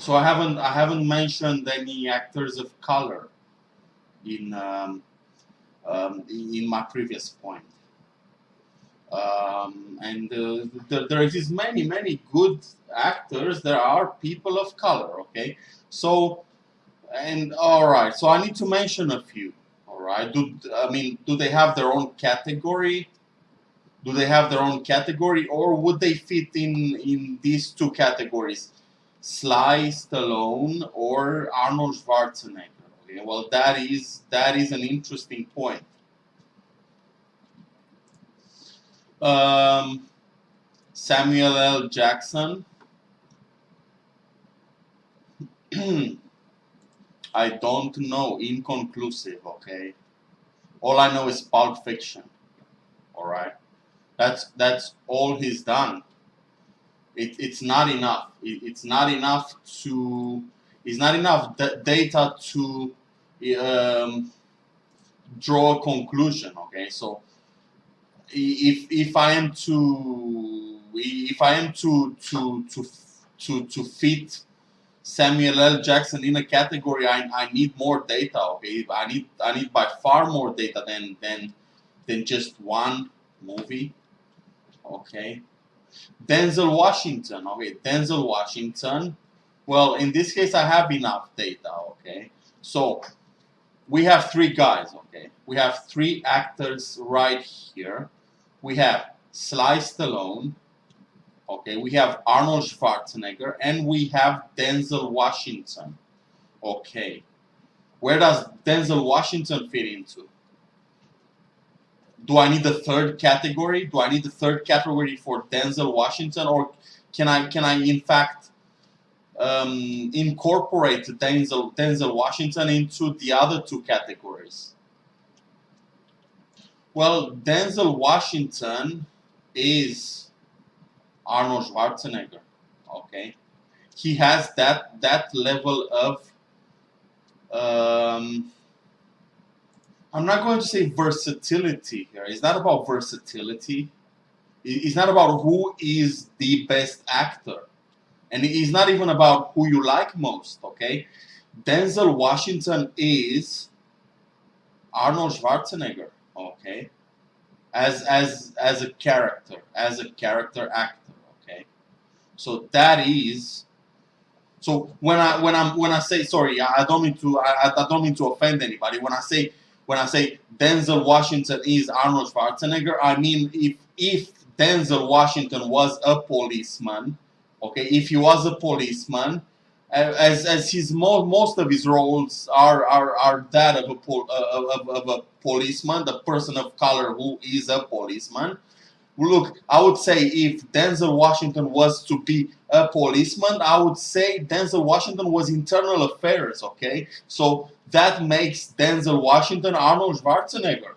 So I haven't I haven't mentioned any actors of color in um, um, in my previous point. Um, and uh, there, there exist many many good actors. There are people of color. Okay, so and all right. So I need to mention a few. All right. Do I mean do they have their own category? Do they have their own category, or would they fit in in these two categories? Sly Stallone or Arnold Schwarzenegger. Okay, well that is that is an interesting point. Um, Samuel L. Jackson. I don't know. Inconclusive. Okay. All I know is Pulp Fiction. All right. That's that's all he's done it, it's not enough. It, it's not enough to. It's not enough data to um, draw a conclusion. Okay, so if if I am to if I am to to to to to fit Samuel L. Jackson in a category, I, I need more data. Okay, I need I need by far more data than than than just one movie. Okay, Denzel Washington, okay, Denzel Washington. Well, in this case, I have enough data, okay. So, we have three guys, okay. We have three actors right here. We have Sly Stallone, okay. We have Arnold Schwarzenegger, and we have Denzel Washington, okay. Where does Denzel Washington fit into? Do I need the third category? Do I need the third category for Denzel Washington, or can I can I in fact um, incorporate Denzel Denzel Washington into the other two categories? Well, Denzel Washington is Arnold Schwarzenegger. Okay, he has that that level of um, I'm not going to say versatility here. It's not about versatility. It's not about who is the best actor. And it's not even about who you like most, okay? Denzel Washington is Arnold Schwarzenegger, okay? As as as a character, as a character actor, okay? So that is so when I when I'm when I say sorry, I don't mean to I, I don't mean to offend anybody. When I say when I say Denzel Washington is Arnold Schwarzenegger, I mean if if Denzel Washington was a policeman, okay, if he was a policeman, as as his most most of his roles are are, are that of a uh, of, of a policeman, the person of color who is a policeman. Look, I would say if Denzel Washington was to be a policeman, I would say Denzel Washington was internal affairs, okay? So that makes Denzel Washington Arnold Schwarzenegger.